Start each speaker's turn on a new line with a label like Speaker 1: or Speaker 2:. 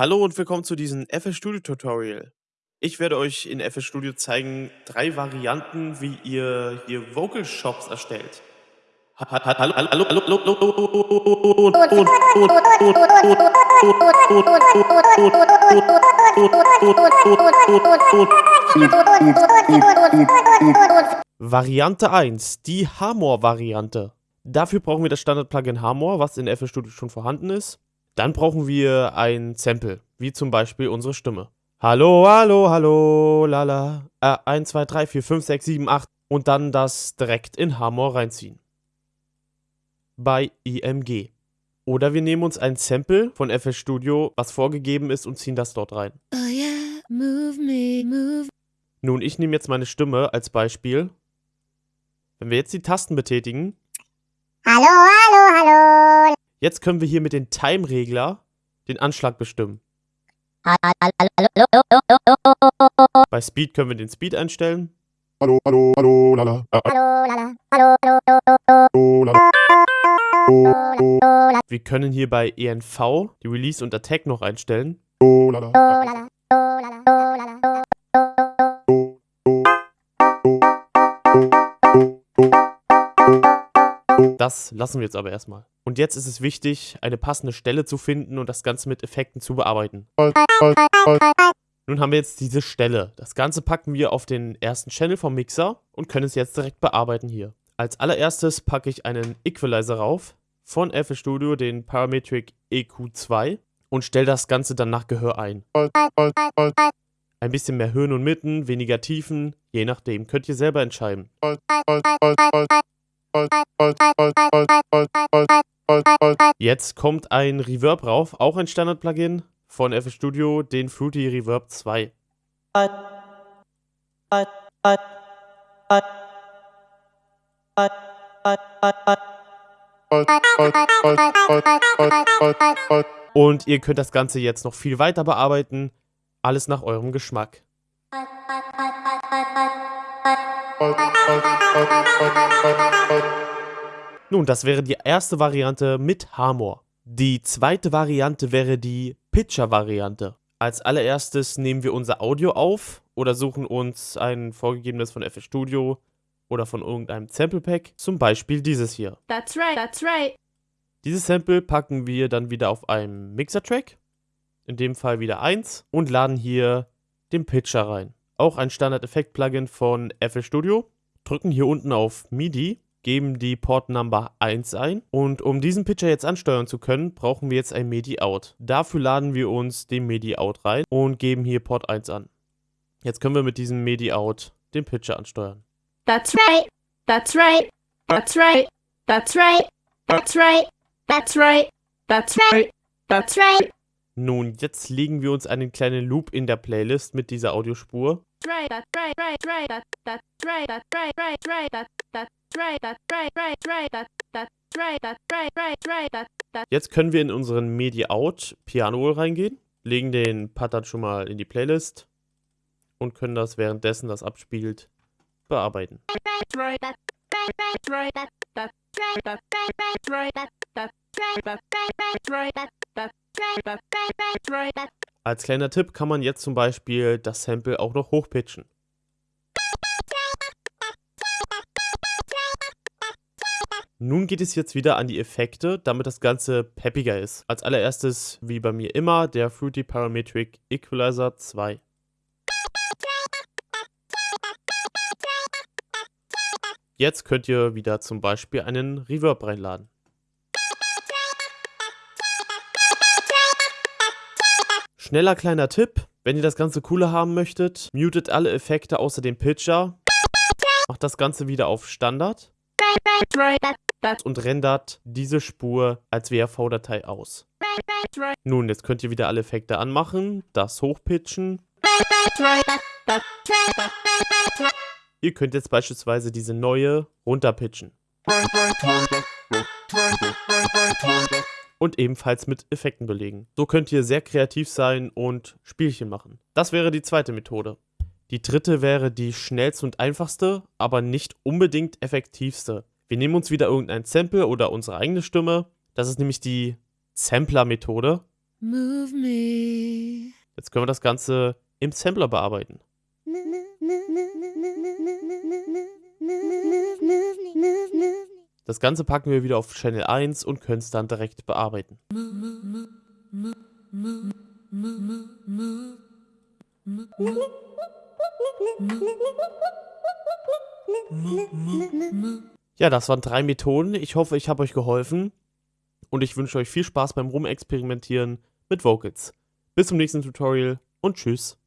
Speaker 1: Hallo und willkommen zu diesem FL Studio Tutorial. Ich werde euch in FL Studio zeigen drei Varianten, wie ihr hier Vocal Shops erstellt. Ha- ha- Hallo, hallo, hallo, hallo, hallo, Variante 1, die Hamor-Variante. Dafür brauchen wir das Standard-Plugin Hamor, was in FL Studio schon vorhanden ist. Dann brauchen wir ein Sample, wie zum Beispiel unsere Stimme. Hallo, hallo, hallo, lala. Äh, 1, 2, 3, 4, 5, 6, 7, 8. Und dann das direkt in Hamor reinziehen. Bei IMG. Oder wir nehmen uns ein Sample von FL Studio, was vorgegeben ist, und ziehen das dort rein.
Speaker 2: Oh yeah, move me, move.
Speaker 1: Nun, ich nehme jetzt meine Stimme als Beispiel. Wenn wir jetzt die Tasten betätigen,
Speaker 3: Hallo, hallo, hallo.
Speaker 1: Jetzt können wir hier mit dem Time-Regler den Anschlag bestimmen. Bei Speed können wir den Speed einstellen.
Speaker 4: Hallo, hallo, hallo, lala. Äh,
Speaker 3: Hallo, lala. Hallo,
Speaker 4: lala.
Speaker 1: Wir können hier bei ENV die Release und Attack noch einstellen. Das lassen wir jetzt aber erstmal. Und jetzt ist es wichtig, eine passende Stelle zu finden und das Ganze mit Effekten zu bearbeiten. Nun haben wir jetzt diese Stelle. Das Ganze packen wir auf den ersten Channel vom Mixer und können es jetzt direkt bearbeiten hier. Als allererstes packe ich einen Equalizer rauf von FL Studio, den Parametric EQ2 und stelle das Ganze dann nach Gehör ein. Ein bisschen mehr Höhen und Mitten, weniger Tiefen, je nachdem, könnt ihr selber entscheiden. Jetzt kommt ein Reverb rauf, auch ein Standard-Plugin von FL Studio, den Fruity Reverb 2. Und ihr könnt das Ganze jetzt noch viel weiter bearbeiten, alles nach eurem Geschmack. Nun, das wäre die erste Variante mit Hamor. Die zweite Variante wäre die Pitcher-Variante. Als allererstes nehmen wir unser Audio auf oder suchen uns ein vorgegebenes von FL Studio oder von irgendeinem Sample Pack, zum Beispiel dieses hier.
Speaker 2: That's right, that's right.
Speaker 1: Dieses Sample packen wir dann wieder auf einen Mixer-Track, in dem Fall wieder 1, und laden hier den Pitcher rein. Auch ein Standard-Effekt-Plugin von FL Studio. Drücken hier unten auf MIDI, geben die Port Number 1 ein. Und um diesen Pitcher jetzt ansteuern zu können, brauchen wir jetzt ein MIDI-Out. Dafür laden wir uns den MIDI-Out rein und geben hier Port 1 an. Jetzt können wir mit diesem MIDI-Out den Pitcher ansteuern.
Speaker 2: That's right, that's right, that's right, that's right, that's right, that's right, that's right, that's right,
Speaker 1: Nun, jetzt legen wir uns einen kleinen Loop in der Playlist mit dieser Audiospur
Speaker 2: right, that's right, right, right, that, that's right, that's right, right, right, that, that's right, that's right, right, right, that, that's right, that's right, right, right, that, that's
Speaker 1: Jetzt können wir in unseren MIDI-Out Piano Roll reingehen, legen den Pattern schon mal in die Playlist und können das währenddessen das abspielt bearbeiten. Als kleiner Tipp kann man jetzt zum Beispiel das Sample auch noch hochpitchen. Nun geht es jetzt wieder an die Effekte, damit das Ganze peppiger ist. Als allererstes, wie bei mir immer, der Fruity Parametric Equalizer 2. Jetzt könnt ihr wieder zum Beispiel einen Reverb reinladen. Schneller kleiner Tipp, wenn ihr das Ganze cooler haben möchtet, mutet alle Effekte außer dem Pitcher, macht das Ganze wieder auf Standard und rendert diese Spur als WAV-Datei aus. Nun, jetzt könnt ihr wieder alle Effekte anmachen, das hochpitchen. Ihr könnt jetzt beispielsweise diese neue runterpitchen. Und ebenfalls mit Effekten belegen. So könnt ihr sehr kreativ sein und Spielchen machen. Das wäre die zweite Methode. Die dritte wäre die schnellste und einfachste, aber nicht unbedingt effektivste. Wir nehmen uns wieder irgendein Sample oder unsere eigene Stimme. Das ist nämlich die Sampler-Methode.
Speaker 2: Move me,
Speaker 1: Jetzt können wir das Ganze im Sampler bearbeiten. Das Ganze packen wir wieder auf Channel 1 und können es dann direkt bearbeiten. Ja, das waren drei Methoden. Ich hoffe, ich habe euch geholfen. Und ich wünsche euch viel Spaß beim Rumexperimentieren mit Vocals. Bis zum nächsten Tutorial und tschüss.